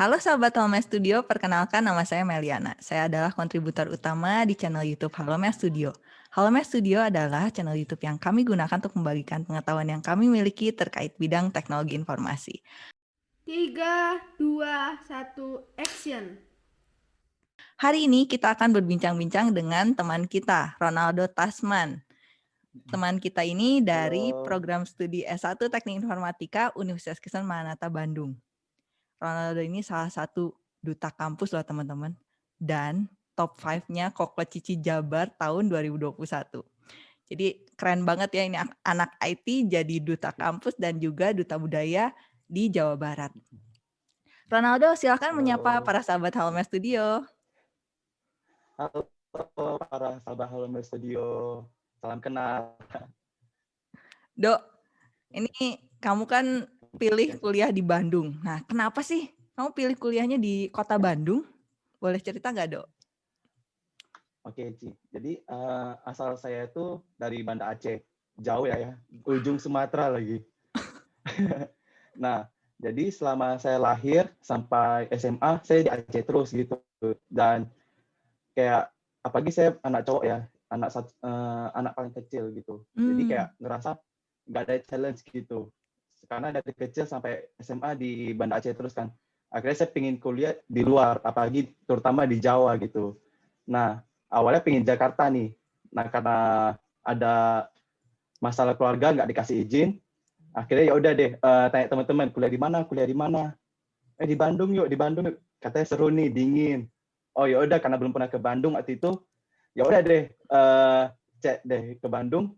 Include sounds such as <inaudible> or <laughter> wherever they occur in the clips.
Halo sahabat Halme Studio, perkenalkan nama saya Meliana. Saya adalah kontributor utama di channel YouTube Halme Studio. Halme Studio adalah channel YouTube yang kami gunakan untuk membagikan pengetahuan yang kami miliki terkait bidang teknologi informasi. 3, 2, 1, action! Hari ini kita akan berbincang-bincang dengan teman kita, Ronaldo Tasman. Teman kita ini dari program studi S1 Teknik Informatika Universitas Kristen Manata Bandung. Ronaldo ini salah satu duta kampus loh teman-teman. Dan top 5-nya Koko Cici Jabar tahun 2021. Jadi keren banget ya ini anak IT jadi duta kampus dan juga duta budaya di Jawa Barat. Ronaldo silahkan menyapa para sahabat Halme Studio. Halo para sahabat Halme Studio. Salam kenal. Dok, ini kamu kan pilih kuliah di Bandung. Nah, kenapa sih kamu pilih kuliahnya di kota Bandung? Boleh cerita nggak, Dok? Oke, Ci. Jadi uh, asal saya itu dari Banda Aceh. Jauh ya ya, ujung Sumatera lagi. <laughs> nah, jadi selama saya lahir sampai SMA, saya di Aceh terus gitu. Dan kayak apalagi saya anak cowok ya, anak uh, anak paling kecil gitu. Hmm. Jadi kayak ngerasa nggak ada challenge gitu. Karena dari kecil sampai SMA di Banda Aceh terus kan. Akhirnya saya pingin kuliah di luar, apalagi terutama di Jawa gitu. Nah, awalnya pingin Jakarta nih. Nah, karena ada masalah keluarga nggak dikasih izin, akhirnya ya udah deh uh, tanya teman-teman kuliah di mana, kuliah di mana. Eh di Bandung yuk, di Bandung yuk. Katanya seru nih, dingin. Oh ya udah karena belum pernah ke Bandung waktu itu, ya udah deh uh, cek deh ke Bandung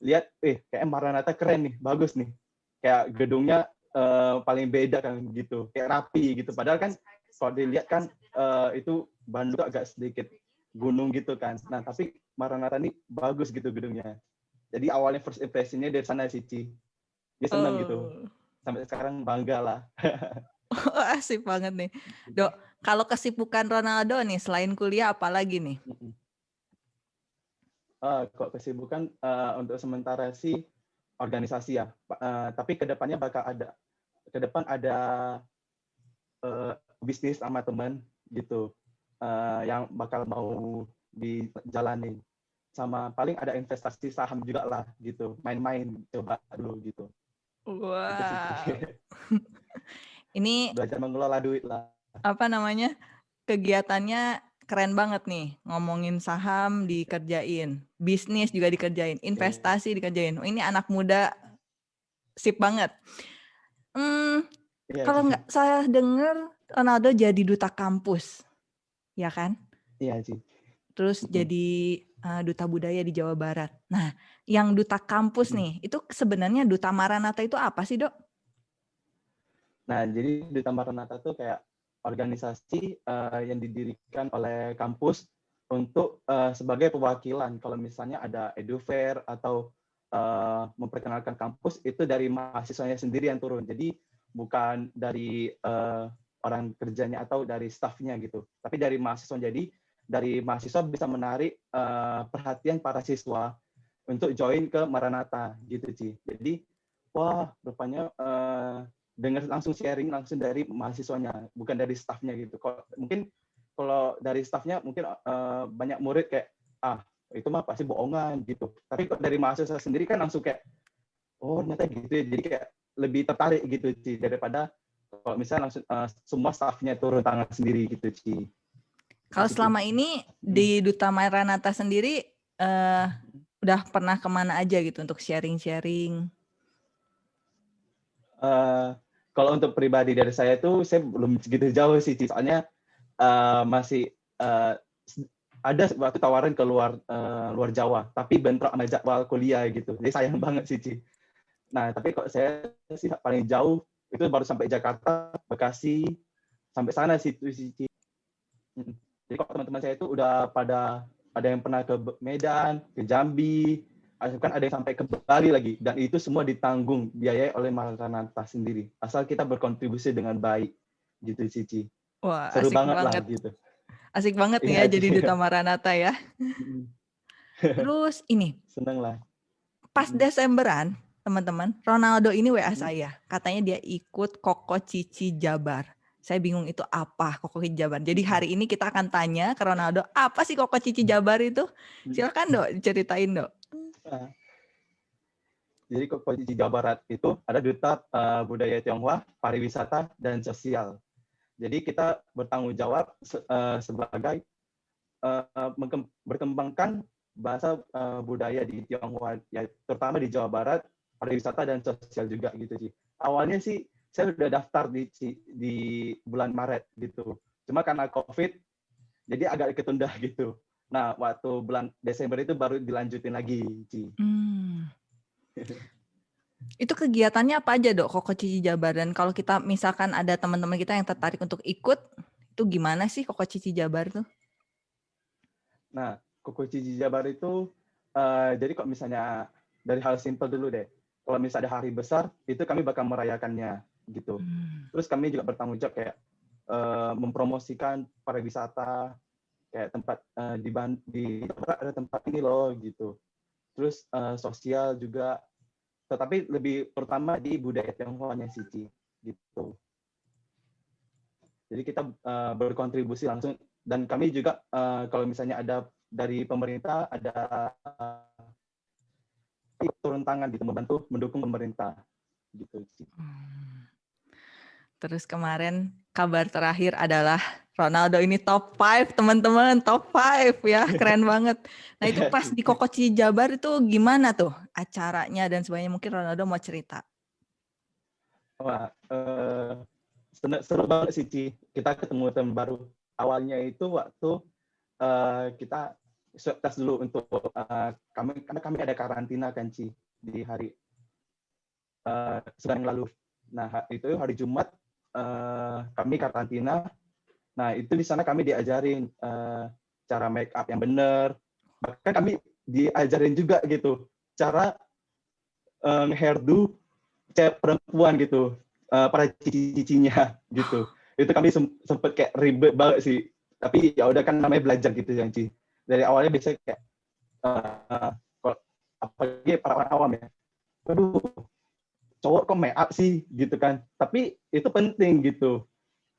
lihat eh kayak Maranatha keren nih bagus nih kayak gedungnya uh, paling beda kan gitu kayak rapi gitu. Padahal kan kalau dilihat kan uh, itu Bandung agak sedikit gunung gitu kan. Nah tapi Maranatha ini bagus gitu gedungnya. Jadi awalnya first impressionnya dari sana sih Ci. Dia senang gitu. oh. gitu sampai sekarang bangga lah. <laughs> Oh, asik banget nih. Dok kalau kesibukan Ronaldo nih selain kuliah apalagi nih? Uh, kok kesibukan uh, untuk sementara sih organisasi ya. Uh, tapi ke depannya bakal ada ke depan ada uh, bisnis sama teman gitu uh, yang bakal mau dijalanin sama paling ada investasi saham juga lah gitu main-main coba dulu gitu. Wah. Wow. <laughs> ini belajar mengelola duit lah. apa namanya? Kegiatannya keren banget nih ngomongin saham dikerjain, bisnis juga dikerjain, investasi dikerjain. Oh, ini anak muda sip banget. Hmm, yeah. kalau nggak saya dengar Ronaldo jadi duta kampus, ya kan? Iya sih. Terus jadi uh, duta budaya di Jawa Barat. Nah, yang duta kampus nih, itu sebenarnya duta Maranatha itu apa sih dok? Nah, jadi duta Maranatha itu kayak organisasi uh, yang didirikan oleh kampus untuk uh, sebagai perwakilan. Kalau misalnya ada edufair atau uh, memperkenalkan kampus itu dari mahasiswanya sendiri yang turun. Jadi bukan dari uh, orang kerjanya atau dari staffnya gitu. Tapi dari mahasiswa. Jadi dari mahasiswa bisa menarik uh, perhatian para siswa untuk join ke Maranatha gitu sih jadi wah rupanya uh, dengar langsung sharing langsung dari mahasiswanya bukan dari staffnya gitu. Kok mungkin kalau dari staffnya mungkin uh, banyak murid kayak ah itu mah pasti bohongan gitu. Tapi kok dari mahasiswa sendiri kan langsung kayak oh ternyata gitu ya. Jadi kayak lebih tertarik gitu sih daripada kalau misalnya langsung uh, semua staffnya turun tangan sendiri gitu sih kalau gitu. selama ini di Duta Maranata sendiri uh, udah pernah ke mana aja gitu untuk sharing-sharing? Uh, kalau untuk pribadi dari saya itu saya belum segitu jauh sih soalnya uh, masih uh, ada waktu tawaran ke luar uh, luar Jawa tapi bentrok sama jadwal kuliah gitu jadi sayang <laughs> banget sih Ci. nah tapi kok saya sih paling jauh itu baru sampai Jakarta Bekasi sampai sana sih sih hmm. jadi kok teman-teman saya itu udah pada ada yang pernah ke Medan ke Jambi kan ada yang sampai ke Bali lagi. Dan itu semua ditanggung biaya oleh Maranatha sendiri. Asal kita berkontribusi dengan baik. Gitu Cici. Wah seru asik banget, banget. lah gitu. Asik banget nih ya, ya jadi duta Maranatha ya. <laughs> Terus ini. Seneng lah. Pas Desemberan teman-teman Ronaldo ini WA saya. Katanya dia ikut Koko Cici Jabar. Saya bingung itu apa Koko Cici Jabar. Jadi hari ini kita akan tanya ke Ronaldo, apa sih Koko Cici Jabar itu? Silakan dok, diceritain dok. Nah, jadi Koko Cici Jawa Barat itu ada duta uh, budaya Tionghoa, pariwisata dan sosial. Jadi kita bertanggung jawab uh, sebagai uh, berkembangkan bahasa uh, budaya di Tionghoa, ya, terutama di Jawa Barat, pariwisata dan sosial juga gitu sih. Awalnya sih saya sudah daftar di di bulan Maret gitu. Cuma karena COVID jadi agak ketunda gitu. Nah, waktu bulan Desember itu baru dilanjutin lagi, Ci. Hmm. itu kegiatannya apa aja, Dok? Koko Cici Jabar dan kalau kita misalkan ada teman-teman kita yang tertarik untuk ikut, itu gimana sih Koko Cici Jabar tuh? Nah, Koko Cici Jabar itu uh, jadi kok misalnya dari hal simpel dulu deh. Kalau misalnya ada hari besar, itu kami bakal merayakannya gitu. Hmm. Terus kami juga bertanggung jawab kayak uh, mempromosikan pariwisata kayak tempat uh, di di ada tempat ini loh gitu. Terus uh, sosial juga tetapi lebih pertama di budaya Tionghoa-nya Cici gitu. Jadi kita uh, berkontribusi langsung dan kami juga uh, kalau misalnya ada dari pemerintah ada uh, turun tangan gitu membantu mendukung pemerintah gitu. Hmm. Terus kemarin kabar terakhir adalah Ronaldo ini top 5 teman-teman, top 5 ya, keren banget. Nah itu pas di Kokoci Jabar itu gimana tuh acaranya dan sebagainya mungkin Ronaldo mau cerita. Wah, uh, seru banget sih Ci. Kita ketemu teman baru. Awalnya itu waktu uh, kita swab test dulu untuk uh, kami karena kami ada karantina kan Ci di hari uh, sedang lalu. Nah itu hari Jumat uh, kami karantina. Nah, itu di sana kami diajarin uh, cara make up yang benar. Bahkan kami diajarin juga gitu cara uh, hairdo cewek perempuan gitu uh, para cici-cicinya <laughs> gitu. Itu kami sempet kayak ribet banget sih. Tapi ya udah kan namanya belajar gitu yang Ci. Dari awalnya biasanya kayak uh, apalagi para orang awam ya. Aduh, cowok kok make up sih gitu kan tapi itu penting gitu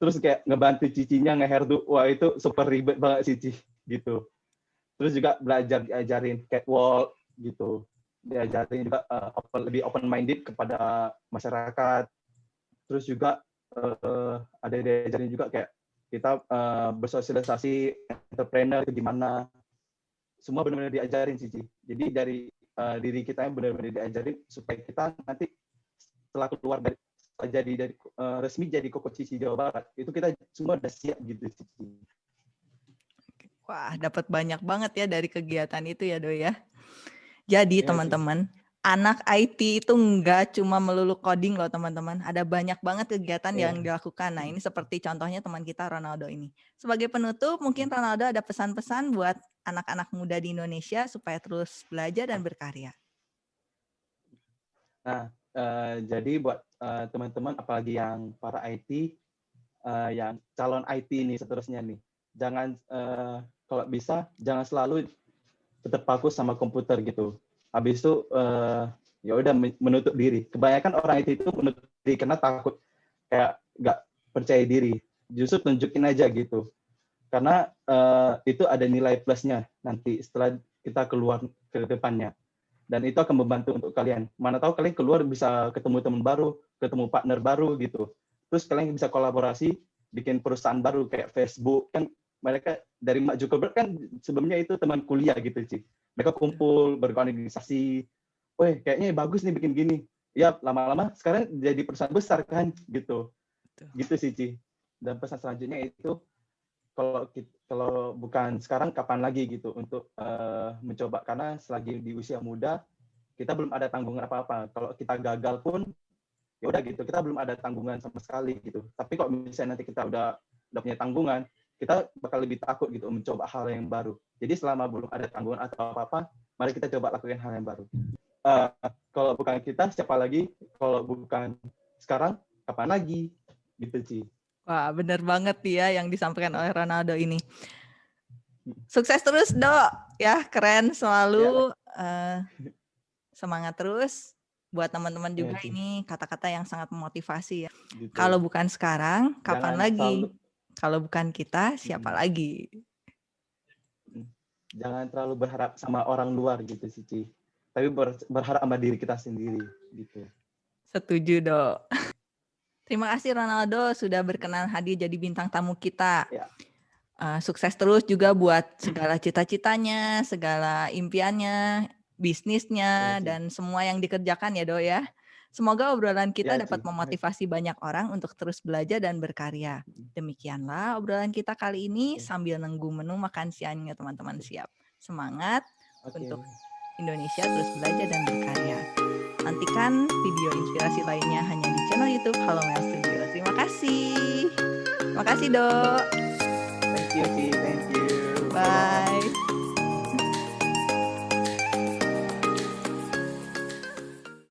terus kayak ngebantu cicinya ngehairdo wah itu super ribet banget cici gitu. Terus juga belajar diajarin catwalk gitu. Diajarin juga uh, open, lebih open minded kepada masyarakat. Terus juga uh, ada diajarin juga kayak kita uh, bersosialisasi entrepreneur gimana. Semua benar-benar diajarin cici jadi dari uh, diri kita yang benar-benar diajarin supaya kita nanti setelah keluar dari jadi dari uh, resmi jadi Koko Cici Jawa Barat itu kita semua udah siap gitu Wah, dapat banyak banget ya dari kegiatan itu ya, Doi ya. Jadi iya teman-teman, anak IT itu enggak cuma melulu coding loh teman-teman. Ada banyak banget kegiatan yeah. yang dilakukan. Nah ini seperti contohnya teman kita Ronaldo ini. Sebagai penutup mungkin Ronaldo ada pesan-pesan buat anak-anak muda di Indonesia supaya terus belajar dan berkarya. Nah Uh, jadi buat eh, teman-teman apalagi yang para IT uh, eh, yang calon IT ini seterusnya nih jangan uh, kalau bisa jangan selalu tetap fokus sama komputer gitu. Habis itu uh, ya udah menutup diri. Kebanyakan orang IT itu menutup diri karena takut kayak nggak percaya diri. Justru tunjukin aja gitu. Karena uh, itu ada nilai plusnya nanti setelah kita keluar ke depannya dan itu akan membantu untuk kalian. Mana tahu kalian keluar bisa ketemu teman baru, ketemu partner baru gitu. Terus kalian bisa kolaborasi, bikin perusahaan baru kayak Facebook kan mereka dari Mak Zuckerberg kan sebelumnya itu teman kuliah gitu sih. Mereka kumpul berorganisasi. Weh, kayaknya bagus nih bikin gini. Ya, lama-lama sekarang jadi perusahaan besar kan gitu. Gitu sih, Ci. Dan pesan selanjutnya itu kalau kalau bukan sekarang kapan lagi gitu untuk uh, mencoba karena selagi di usia muda kita belum ada tanggungan apa-apa. Kalau kita gagal pun ya udah gitu, kita belum ada tanggungan sama sekali gitu. Tapi kalau misalnya nanti kita udah udah punya tanggungan, kita bakal lebih takut gitu mencoba hal yang baru. Jadi selama belum ada tanggungan atau apa-apa, mari kita coba lakukan hal yang baru. Uh, kalau bukan kita, siapa lagi? Kalau bukan sekarang, kapan lagi? Gitu sih. Wah, benar banget ya yang disampaikan oleh Ronaldo ini. Sukses terus, Dok. Ya, keren selalu. Uh, semangat terus. buat teman-teman juga Ci. ini kata-kata yang sangat memotivasi ya. Gitu. Kalau bukan sekarang, kapan Jangan lagi? selalu- Kalau bukan kita, siapa Mm. lagi? jangan terlalu berharap sama orang luar gitu sih, Ci. Tapi ber- berharap sama diri kita sendiri gitu. Setuju, Dok. <laughs> Terima kasih Ronaldo sudah berkenan hadir jadi bintang tamu kita. Ya. Eh, sukses terus juga buat segala cita-citanya, segala impiannya, bisnisnya, Ci. dan semua yang dikerjakan ya, Dok ya. Semoga obrolan kita Ya, dapat memotivasi banyak orang untuk terus belajar dan berkarya. Demikianlah obrolan kita kali ini Oke. sambil nunggu menu makan siangnya teman-teman siap. Semangat Oke. Untuk Indonesia terus belajar dan berkarya. Nantikan video inspirasi lainnya hanya di channel YouTube Halo Mel Studio. Terima kasih. Terima kasih, Dok. Thank you. Thank you. Bye.